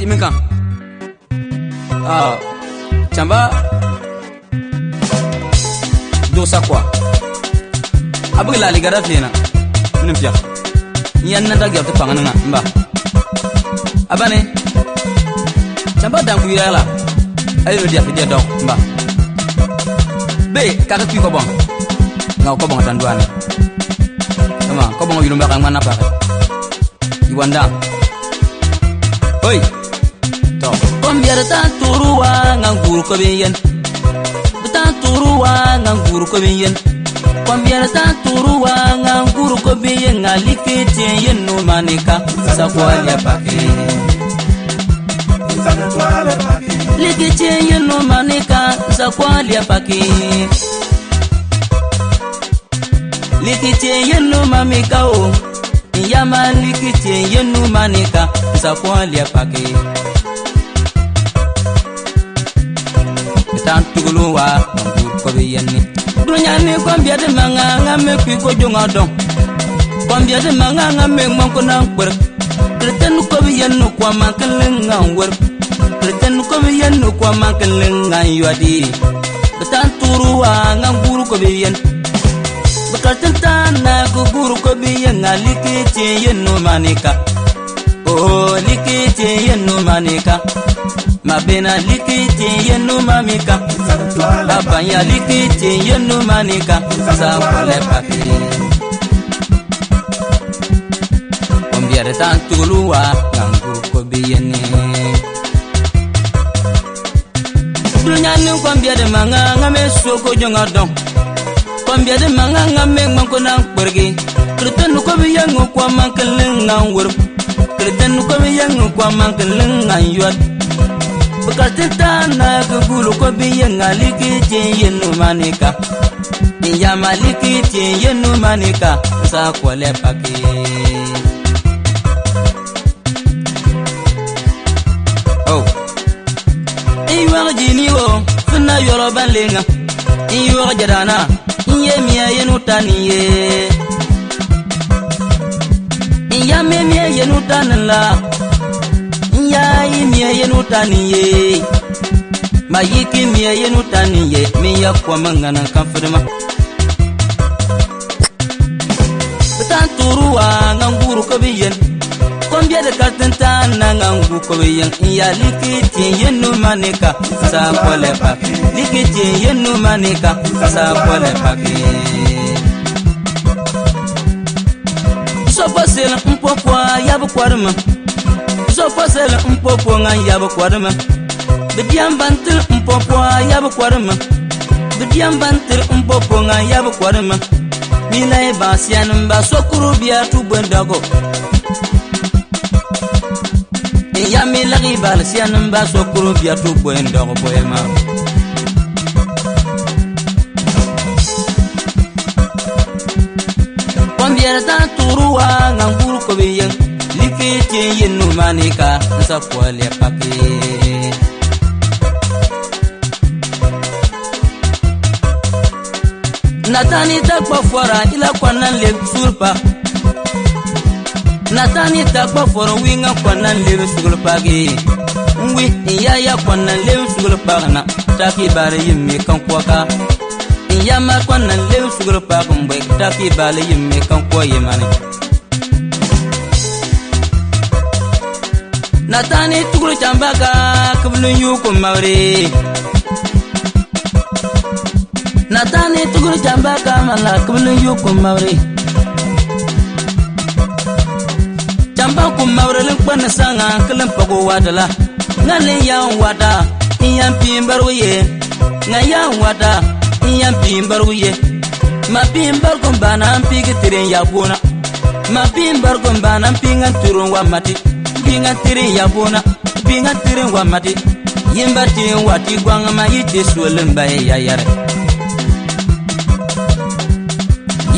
dimi kan ah, canba dosa kuwa a bɩg laaligada tɩ yena mini pɩg yãn na dag yab tɩ pãng nɩŋa n ba a bane canba dãn kuɩɩrɛg la a yelo dɩa tɩ dɩa dɔg n ba be kag kuɩ kɔbɔng ŋa kɔbɔng dãn doaane kama kɔbɔng yʋlʋmbaga ŋmãn na pagɛ yɩ wan dãng hoi. Kombiar ta turuwa nganggur ko biyen. Ta turuwa nganggur ko biyen. Kombiar ta turuwa nganggur ko biyen ngalike te yen no manika sa kwalya pake. Like te yen no manika sa kwalya pake. Like te yen no mamika o. Yama pake. tan tugulu wa kobe yenni dunyani kwambiade manga nga me kwi ko jonga don kwambiade manga nga me mon ko nan kwer reten kobe yennu kwa man kelen nga wer reten kobe yennu kwa man kelen nga yadi tan turu wa nga guru kobe yen bakalten tan na ko guru kobe yen nga likete yennu manika. Oh likete yennu manika. Mabena likiti yenu mamika. Abanya likiti yenu manika. Sakwale paki ombiare tantuluwa nganguru ko biyeni dunyani kwambiade manga ngame soko jonga don kwambiade manga ngame ngmanko nan kpergi kriten ko biyangu kwa mankelin ngan wurp. Kriten ko biyangu kwa mankelin ngan yuat bukatitana kugulu ko biyenga likitin yenumanika niyama likitin yenumanika nsakwale paki oh. iwag jini wo suna yɔrɔ ban lenga n yɔrɔ jadana n ye miya yenu ta nin ye n ya mɛ miya yenu ta nin la ya yi miye yenu ye ma yiki miye yenu ye min ya kwama ŋana kan fidima bitan turuwa ŋan guru ko bi yen kombiede kartin tan na ŋan gu ko bi yen n ya liki tin yenu manika. Saa kɔlɛ paki liki tin yenu manika. Saa kɔlɛ paki sofo sel n pɔpɔ yabu kɔrima so fasel mpopo nga yab kwarma bidiam bantir mpopo yab kwarma bidiam bantir mpopo nga yab kwarma milay basian ba sokuru biya tu bendago ya mi lagi bal sian ba sokuru biya tu bendago poema. Kwambiya ta turuwa nganguru ko papi ti yinu manika nsa kwale papi. Natani ta kpa fɔra ila kɔnna le surpa natani ta kpa fɔra wi ŋa kɔnna le sugul pagi nwi n ya ya kɔnna le sugul pagina taki bari yimmi kan kɔka n ya ma kɔnna le sugul pagi n bɛ taki bari yimmi kan kɔ yimani natani tugulu chambaka kubulun yukum mawri natani tugulu chambaka mala kubulun yukum mawri chamba kum mawri lin kwan sanga wadala ngalin yan wada iyan pimbar wuye ngayan wada iyan wuye ma pimbar kum bana pigi tirin yabuna ma pimbar kum bana pingan turun wa mati binga tiri ya bona binga tiri wa mati yimba ti wati gwanga ma yiti sulim bai ya yare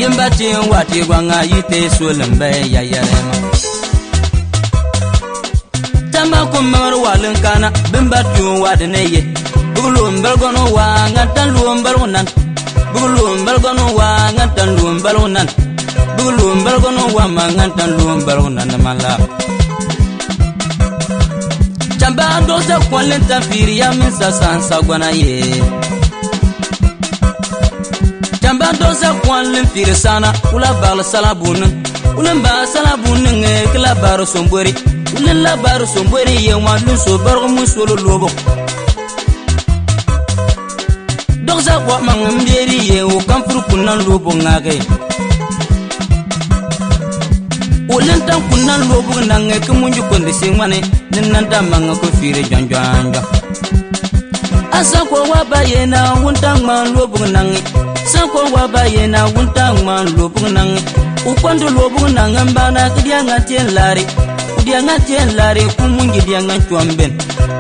yimba ti wati gwanga yiti sulim bai ya yare ma tamba kumar walin kana bimba ti wadine ye bugulum bargono wa ngatan luum bargonan bugulum bargono wa ngatan luum bargonan bugulum bargono wa ma ngatan luum bargonan mala bando se kwalen tafiriya min sasan sagwana ye. Jamba do se kwalen firi sana ula bal salabunin ulin ba salabunin e kila baro sombori ulin la baro sombori ye wa lun so bargo mun solo lobo. Dog sa kwa mangamberi ye o kamfuru kunan lobo ngage bolin tan kun nan lobug nanŋe ki munju kondi si ŋwani nin nan damaŋa ko fiire jɔnjɔnjɔ asanko wa ba yena wuntan ŋman lobug nanŋe sanko wa ba yena wuntan ŋman lobug nanŋe u kondi lobug nanŋe bana ki diyaŋa tien laari diyaŋa tien laari ku munji diyaŋa cuɔn ben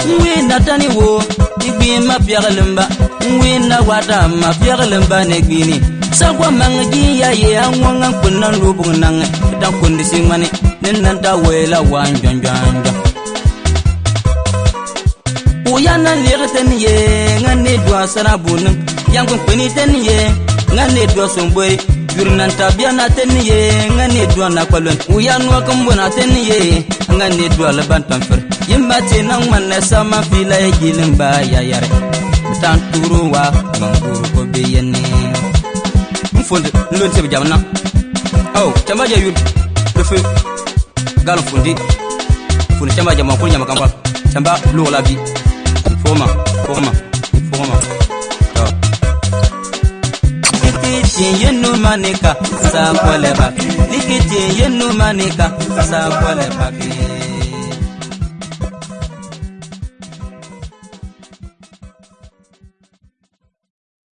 n wii natani wo i gbiin ma piɛgilimba n wii na wata ma piɛgilimba ne gbiini Sakwa manga ji ya ye anwanga kunnan lobo nange Ta kundi singmani Ninan ta wela wan janjanja Uyana lere ten ye ngane dwa sara bunum yang kun peni ten ye ngane dwa sombori yurnan tabiana ten ye ngane dwa na kwalon uyan wa kumbuna ten ye ngane dwa laban tamfer yimba te nang manne sama fila gilin ba ya yare tan turu wa mfonde lon sebe jamna oh chamba ja yur le feu gal fundi fundi chamba ja makul nyama kampal chamba lo la bi foma foma foma Likitin yenu manika sa kwale baki Likitin yenu manika sa kwale baki